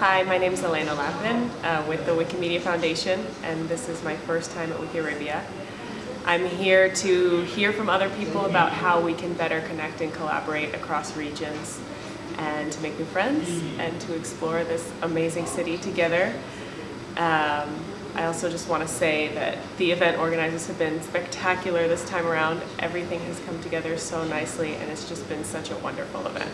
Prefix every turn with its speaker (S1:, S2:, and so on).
S1: Hi, my name is Elena Lappen uh, with the Wikimedia Foundation, and this is my first time at Wikiarabia. I'm here to hear from other people about how we can better connect and collaborate across regions and to make new friends and to explore this amazing city together. Um, I also just want to say that the event organizers have been spectacular this time around. Everything has come together so nicely and it's just been such a wonderful event.